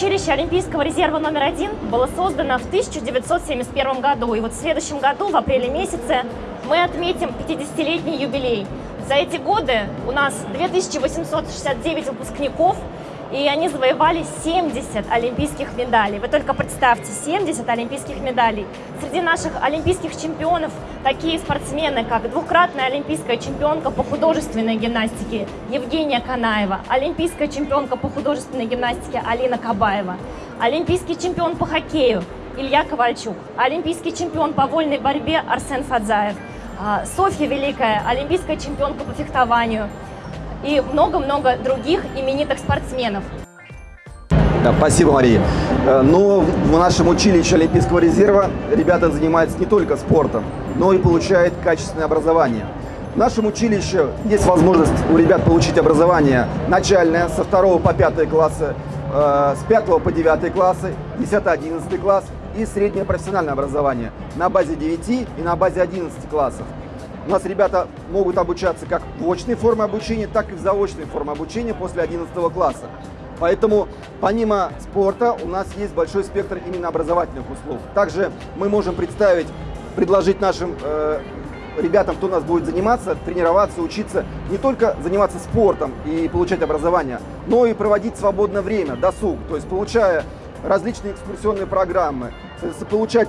училище Олимпийского резерва номер один было создано в 1971 году. И вот в следующем году, в апреле месяце, мы отметим 50-летний юбилей. За эти годы у нас 2869 выпускников, и они завоевали 70 олимпийских медалей. Вы только представьте, 70 олимпийских медалей. Среди наших олимпийских чемпионов такие спортсмены, как двукратная олимпийская чемпионка по художественной гимнастике Евгения Канаева, олимпийская чемпионка по художественной гимнастике Алина Кабаева, олимпийский чемпион по хоккею Илья Ковальчук, олимпийский чемпион по вольной борьбе Арсен Фадзаев, а, Софья Великая, олимпийская чемпионка по фехтованию – и много-много других именитых спортсменов. Спасибо, Мария. Э, но в нашем училище Олимпийского резерва ребята занимаются не только спортом, но и получают качественное образование. В нашем училище есть возможность у ребят получить образование начальное со 2 по 5 классы, э, с 5 по 9 классы, 10-11 класс и среднее профессиональное образование на базе 9 и на базе 11 классов. У нас ребята могут обучаться как в очной форме обучения, так и в заочной форме обучения после 11 класса. Поэтому помимо спорта у нас есть большой спектр именно образовательных услуг. Также мы можем представить, предложить нашим э, ребятам, кто у нас будет заниматься, тренироваться, учиться, не только заниматься спортом и получать образование, но и проводить свободное время, досуг, то есть получая различные экскурсионные программы, получать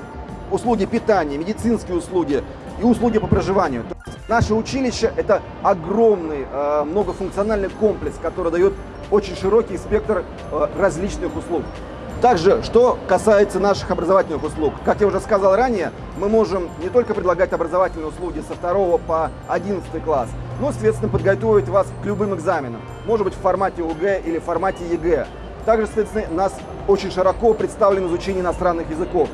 услуги питания, медицинские услуги, и услуги по проживанию. Наше училище – это огромный э, многофункциональный комплекс, который дает очень широкий спектр э, различных услуг. Также, что касается наших образовательных услуг, как я уже сказал ранее, мы можем не только предлагать образовательные услуги со 2 по 11 класс, но, соответственно, подготовить вас к любым экзаменам, может быть, в формате ОГЭ или в формате ЕГЭ. Также, соответственно, у нас очень широко представлено изучение иностранных языков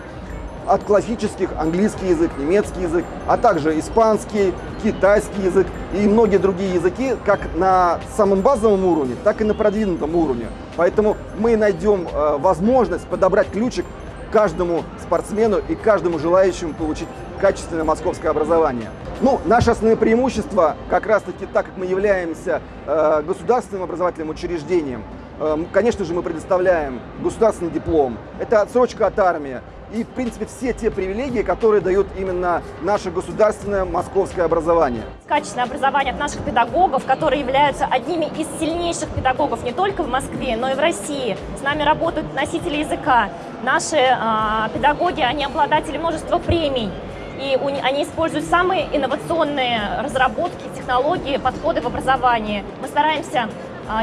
от классических английский язык, немецкий язык, а также испанский, китайский язык и многие другие языки, как на самом базовом уровне, так и на продвинутом уровне. Поэтому мы найдем э, возможность подобрать ключик каждому спортсмену и каждому желающему получить качественное московское образование. Ну, наше основное преимущество, как раз-таки так как мы являемся э, государственным образовательным учреждением, э, конечно же, мы предоставляем государственный диплом, это отсрочка от армии, и, в принципе, все те привилегии, которые дают именно наше государственное московское образование. Качественное образование от наших педагогов, которые являются одними из сильнейших педагогов не только в Москве, но и в России. С нами работают носители языка. Наши э, педагоги, они обладатели множества премий. И они используют самые инновационные разработки, технологии, подходы в образовании. Мы стараемся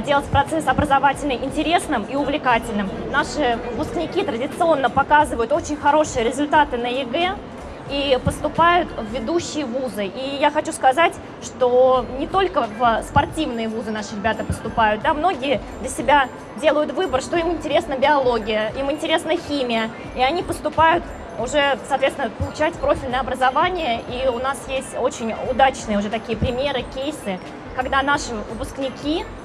делать процесс образовательный интересным и увлекательным. Наши выпускники традиционно показывают очень хорошие результаты на ЕГЭ и поступают в ведущие вузы. И я хочу сказать, что не только в спортивные вузы наши ребята поступают, да, многие для себя делают выбор, что им интересна биология, им интересна химия, и они поступают уже, соответственно, получать профильное образование, и у нас есть очень удачные уже такие примеры, кейсы, когда наши выпускники а,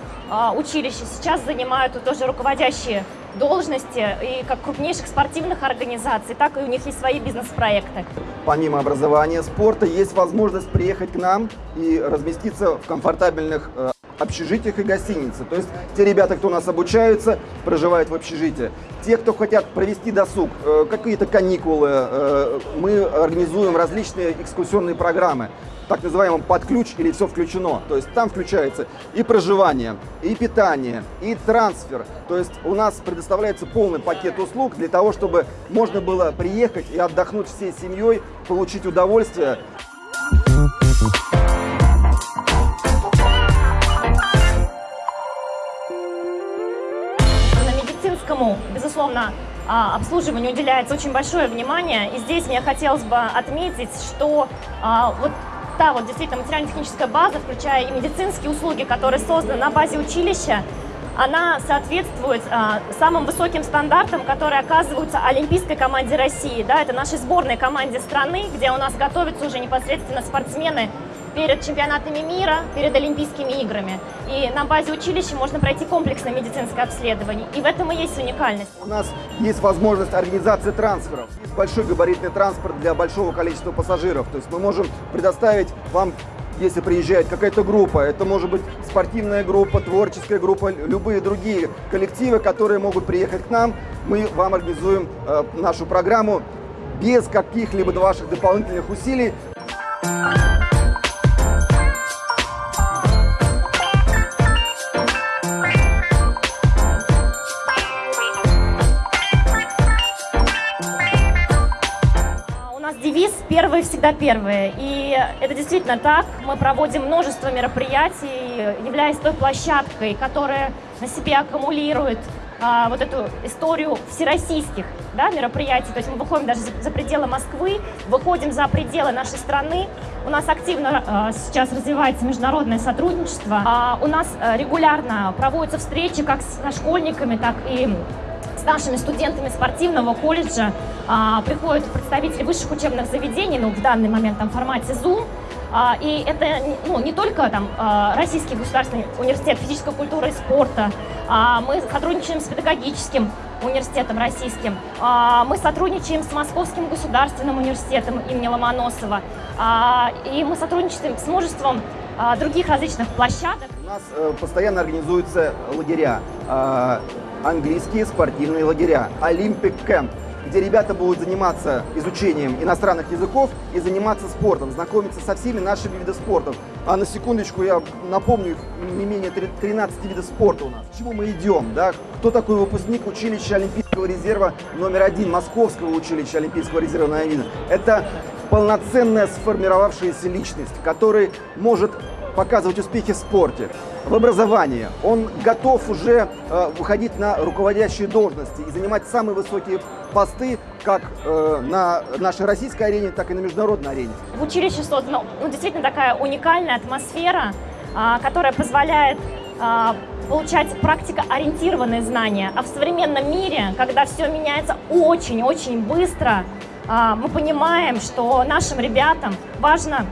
училища сейчас занимают тоже руководящие должности и как крупнейших спортивных организаций, так и у них есть свои бизнес-проекты. Помимо образования спорта, есть возможность приехать к нам и разместиться в комфортабельных э, общежитиях и гостиницах. То есть те ребята, кто у нас обучаются, проживают в общежитии. Те, кто хотят провести досуг, э, какие-то каникулы, э, мы организуем различные экскурсионные программы так называемым под ключ или все включено. То есть там включается и проживание, и питание, и трансфер. То есть у нас предоставляется полный пакет услуг для того, чтобы можно было приехать и отдохнуть всей семьей, получить удовольствие. Безусловно, а, обслуживанию уделяется очень большое внимание. И здесь мне хотелось бы отметить, что а, вот та вот действительно материально-техническая база, включая и медицинские услуги, которые созданы на базе училища, она соответствует а, самым высоким стандартам, которые оказываются олимпийской команде России. Да, это нашей сборной команде страны, где у нас готовятся уже непосредственно спортсмены перед чемпионатами мира, перед Олимпийскими играми. И на базе училища можно пройти комплексное медицинское обследование. И в этом и есть уникальность. У нас есть возможность организации трансферов. Есть большой габаритный транспорт для большого количества пассажиров. То есть мы можем предоставить вам если приезжает какая-то группа, это может быть спортивная группа, творческая группа, любые другие коллективы, которые могут приехать к нам, мы вам организуем э, нашу программу без каких-либо ваших дополнительных усилий. А, «Первые всегда первые». И это действительно так. Мы проводим множество мероприятий, являясь той площадкой, которая на себе аккумулирует а, вот эту историю всероссийских да, мероприятий. То есть мы выходим даже за, пределы Москвы, выходим за пределы нашей страны. У нас активно а, сейчас развивается международное сотрудничество. А, у нас а, регулярно проводятся встречи как со школьниками, так и с нашими студентами спортивного колледжа а, приходят представители высших учебных заведений, ну, в данный момент там в формате Zoom, а, и это ну, не только там, а, Российский государственный университет физической культуры и спорта, а, мы сотрудничаем с педагогическим университетом российским, а, мы сотрудничаем с Московским государственным университетом имени Ломоносова, а, и мы сотрудничаем с множеством а, других различных площадок. У нас э, постоянно организуются лагеря, э, английские спортивные лагеря, Olympic Camp, где ребята будут заниматься изучением иностранных языков и заниматься спортом, знакомиться со всеми нашими видами спорта. А на секундочку я напомню, не менее три- 13 видов спорта у нас. К чему мы идем? Да? Кто такой выпускник училища Олимпийского резерва номер один, Московского училища Олимпийского резерва номер один? Это полноценная сформировавшаяся личность, который может показывать успехи в спорте, в образовании. Он готов уже э, выходить на руководящие должности и занимать самые высокие посты как э, на нашей российской арене, так и на международной арене. В училище создана ну, действительно такая уникальная атмосфера, а, которая позволяет а, получать практикоориентированные знания. А в современном мире, когда все меняется очень-очень быстро, а, мы понимаем, что нашим ребятам важно,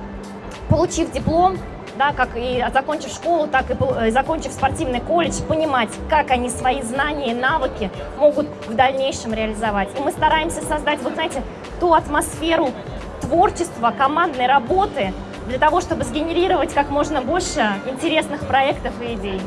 получив диплом, да, как и закончив школу, так и э, закончив спортивный колледж, понимать, как они свои знания и навыки могут в дальнейшем реализовать. И мы стараемся создать, вот знаете, ту атмосферу творчества, командной работы для того, чтобы сгенерировать как можно больше интересных проектов и идей.